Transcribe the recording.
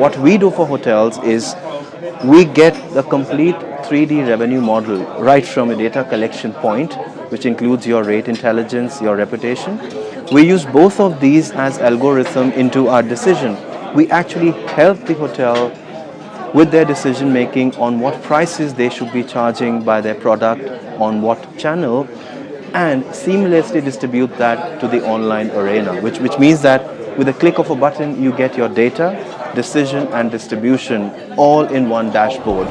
What we do for hotels is we get the complete 3D revenue model right from a data collection point, which includes your rate intelligence, your reputation. We use both of these as algorithm into our decision. We actually help the hotel with their decision making on what prices they should be charging by their product on what channel and seamlessly distribute that to the online arena which, which means that with a click of a button you get your data, decision and distribution all in one dashboard.